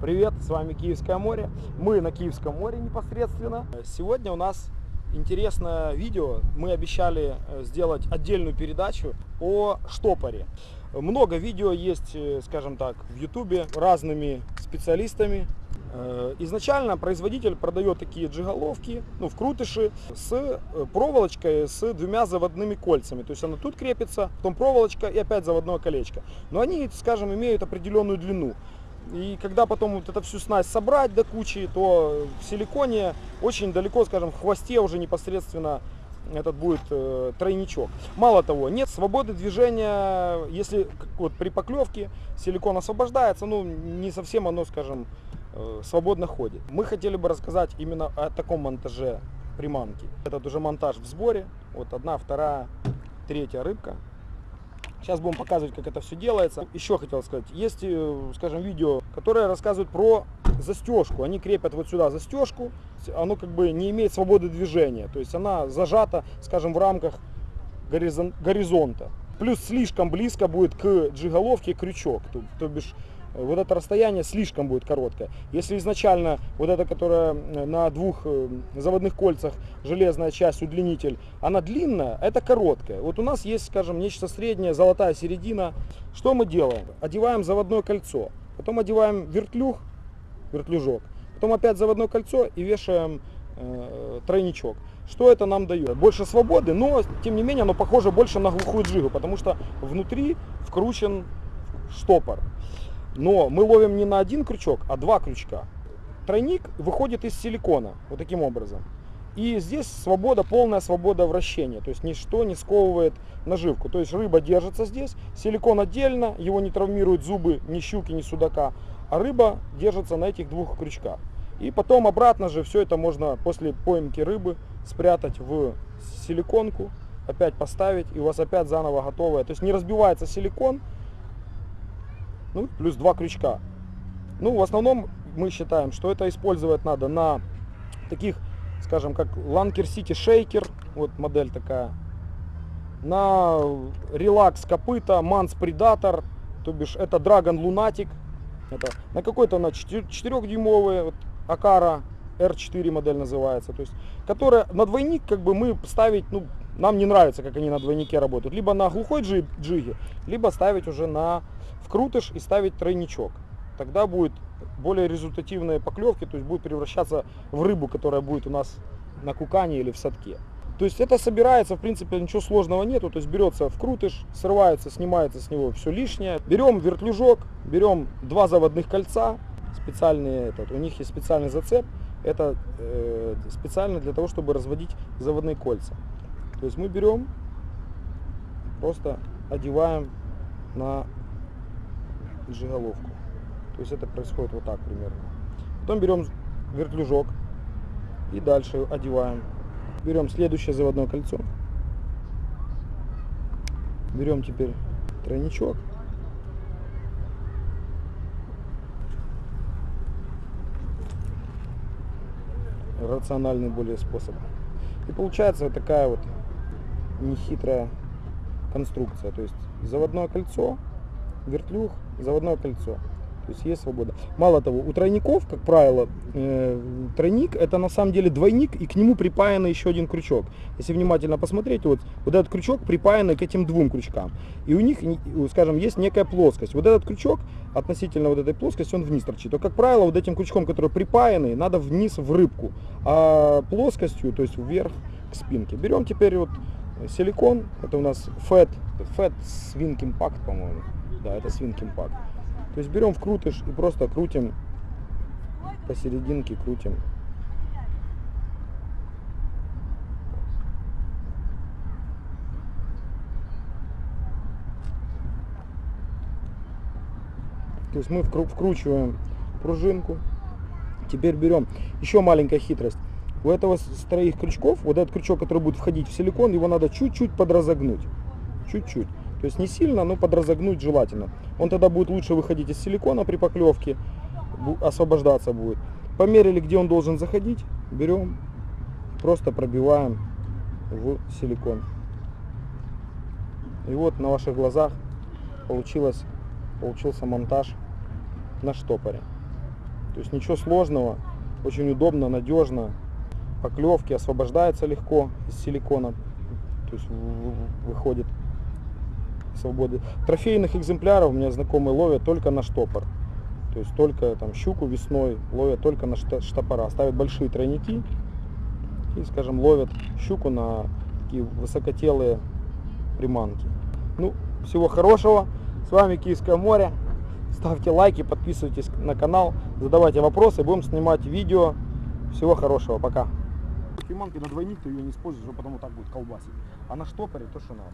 Привет, с вами Киевское море. Мы на Киевском море непосредственно. Сегодня у нас интересное видео. Мы обещали э, сделать отдельную передачу о штопоре. Много видео есть, э, скажем так, в ютубе разными специалистами. Э, Изначально производитель продает такие джиголовки, ну, вкрутыши с проволочкой с двумя заводными кольцами. То есть она тут крепится, потом проволочка и опять заводное колечко. Но они, скажем, имеют определенную длину. И когда потом вот эту всю снасть собрать до кучи, то в силиконе очень далеко, скажем, в хвосте уже непосредственно этот будет э, тройничок. Мало того, нет свободы движения, если вот при поклевке силикон освобождается, ну не совсем оно, скажем, э, свободно ходит. Мы хотели бы рассказать именно о таком монтаже приманки. Этот уже монтаж в сборе. Вот одна, вторая, третья рыбка. Сейчас будем показывать, как это все делается. Еще хотел сказать, есть, э, скажем, видео, которое рассказывает про застежку. Они крепят вот сюда застежку, оно как бы не имеет свободы движения. То есть она зажата, скажем, в рамках горизонта. Плюс слишком близко будет к джиголовке крючок. То, то бишь вот это расстояние слишком будет короткое. Если изначально вот эта, которая э, на двух э, заводных кольцах железная часть, удлинитель, она длинная, это короткая. Вот у нас есть, скажем, нечто среднее, золотая середина. Что мы делаем? Одеваем заводное кольцо, потом одеваем вертлюг, вертлюжок, потом опять заводное кольцо и вешаем э, тройничок. Что это нам дает? Больше свободы, но тем не менее оно похоже больше на глухую джигу, потому что внутри вкручен штопор. Но мы ловим не на один крючок, а два крючка. Тройник выходит из силикона, вот таким образом. И здесь свобода, полная свобода вращения. То есть ничто не сковывает наживку. То есть рыба держится здесь, силикон отдельно, его не травмируют зубы ни щуки, ни судака. А рыба держится на этих двух крючках. И потом обратно же все это можно после поимки рыбы спрятать в силиконку, опять поставить, и у вас опять заново готовое. То есть не разбивается силикон, ну, плюс два крючка. Ну, в основном мы считаем, что это использовать надо на таких, скажем, как Lanker City Shaker, вот модель такая, на Relax копыта, Mans Predator, то бишь это Dragon Lunatic, это на какой-то на 4-дюймовый, вот, Акара R4 модель называется, то есть, которая на двойник как бы мы ставить, ну, нам не нравится, как они на двойнике работают, либо на глухой джиге, либо ставить уже на вкрутыш и ставить тройничок. Тогда будет более результативные поклевки, то есть будет превращаться в рыбу, которая будет у нас на кукане или в садке. То есть это собирается, в принципе, ничего сложного нету. То есть берется вкрутыш, срывается, снимается с него все лишнее. Берем вертлюжок, берем два заводных кольца, специальные, этот, у них есть специальный зацеп. Это э, специально для того, чтобы разводить заводные кольца. То есть мы берем, просто одеваем на джиголовку. То есть это происходит вот так примерно. Потом берем вертлюжок и дальше одеваем. Берем следующее заводное кольцо. Берем теперь тройничок. Рациональный более способ. И получается вот такая вот нехитрая конструкция. То есть заводное кольцо, вертлюг, заводное кольцо. То есть есть свобода. Мало того, у тройников, как правило, э, тройник это на самом деле двойник и к нему припаян еще один крючок. Если внимательно посмотреть, вот, вот этот крючок припаянный к этим двум крючкам. И у них, скажем, есть некая плоскость. Вот этот крючок относительно вот этой плоскости, он вниз торчит. То, как правило, вот этим крючком, который припаянный, надо вниз в рыбку. А плоскостью, то есть вверх к спинке. Берем теперь вот силикон, это у нас Fat, Fat Swing Impact, по-моему. Да, это Swing Impact. То есть берем вкрутыш и просто крутим посерединке, крутим. То есть мы вкручиваем пружинку. Теперь берем еще маленькая хитрость. У этого с троих крючков, вот этот крючок, который будет входить в силикон, его надо чуть-чуть подразогнуть. Чуть-чуть. То есть не сильно, но подразогнуть желательно. Он тогда будет лучше выходить из силикона при поклевке, освобождаться будет. Померили, где он должен заходить, берем, просто пробиваем в силикон. И вот на ваших глазах получилось, получился монтаж на штопоре. То есть ничего сложного, очень удобно, надежно. Поклевки освобождается легко из силикона, то есть выходит свободы. Трофейных экземпляров у меня знакомые ловят только на штопор. То есть только там щуку весной ловят только на штопора. Ставят большие тройники и, скажем, ловят щуку на такие высокотелые приманки. Ну, всего хорошего. С вами Киевское море. Ставьте лайки, подписывайтесь на канал, задавайте вопросы, будем снимать видео. Всего хорошего, пока. Приманки на двойник ты ее не используешь, потому так будет колбасить. А на штопоре то, что надо.